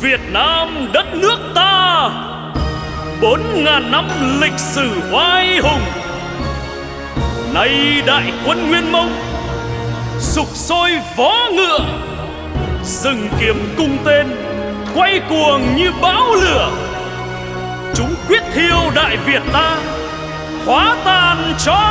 Việt Nam đất nước ta. Bốn ngàn năm lịch sử oai hùng. Nay đại quân nguyên mông sục sôi vó ngựa. Rừng kiếm cung tên, quay cuồng như bão lửa. Chúng quyết thiêu đại việt ta, hóa tan cho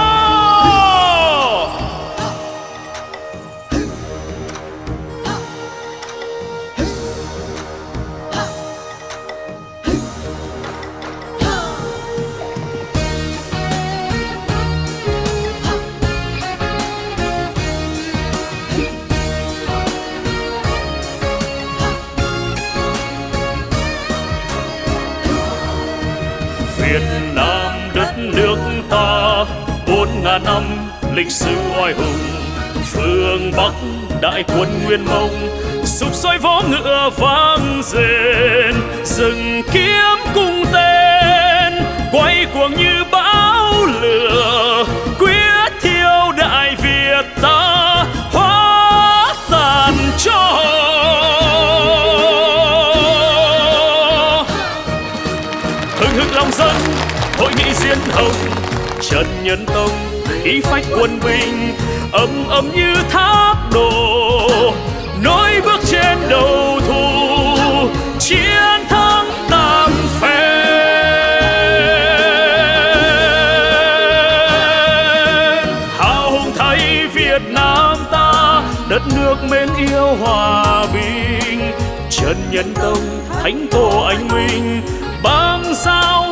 Việt Nam đất nước ta. Bốn ngàn năm lịch sử oai hùng, phương Bắc đại quân Nguyên Mông sục soi vó ngựa vang rền. Rừng kiếm cung tên, quay cuồng như bão lửa. Hội nghị diên hồng, trần nhân tông khí phách quân binh, ầm ầm như thác đổ. Nối bước trên đầu thù chiến thắng tam phe hào hùng thấy Việt Nam ta, đất nước mến yêu hòa bình. Trần Nhân Tông, Thánh Tổ Anh Minh băng sao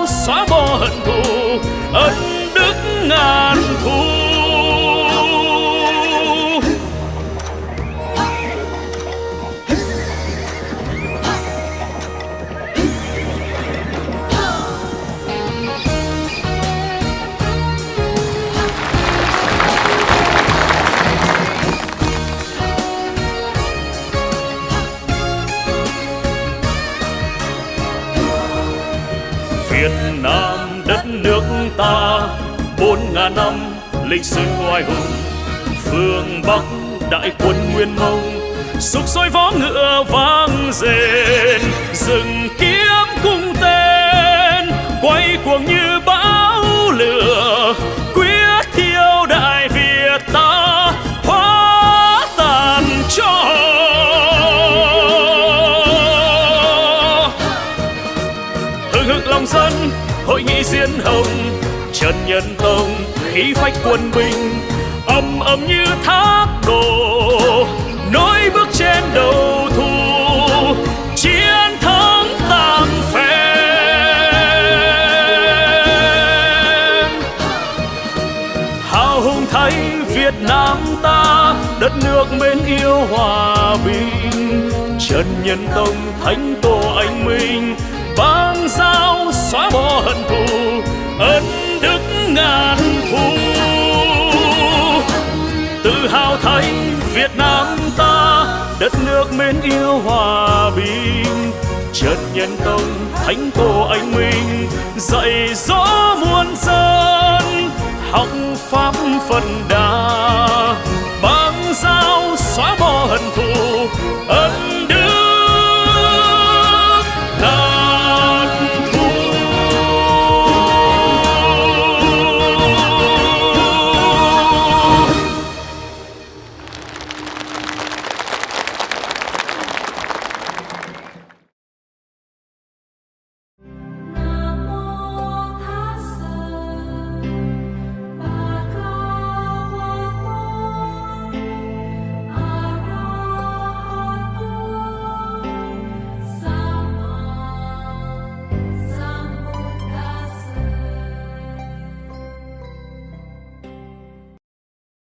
Việt Nam đất nước ta, bốn ngàn năm lịch sử oai hùng. Phương Bắc đại quân Nguyên Mông, sục sôi vó ngựa vang rền, rừng kia hội nghị diên hồng, trần nhân tông khí phách quân binh, ầm ầm như thác đổ, nối bước trên đầu thù chiến thắng tam phen hào hùng thay Việt Nam ta, đất nước mến yêu hòa bình. Trần Nhân Tông Thánh Tổ Anh Minh vang giao xóa bỏ hận thù, ân đức ngàn thu tự hào thấy Việt Nam ta, đất nước mến yêu hòa bình. Trần Nhân Tông, Thánh Tổ Anh Minh, dạy dỗ muôn dân, học pháp phần đà băng giao xóa bỏ hận thù, ân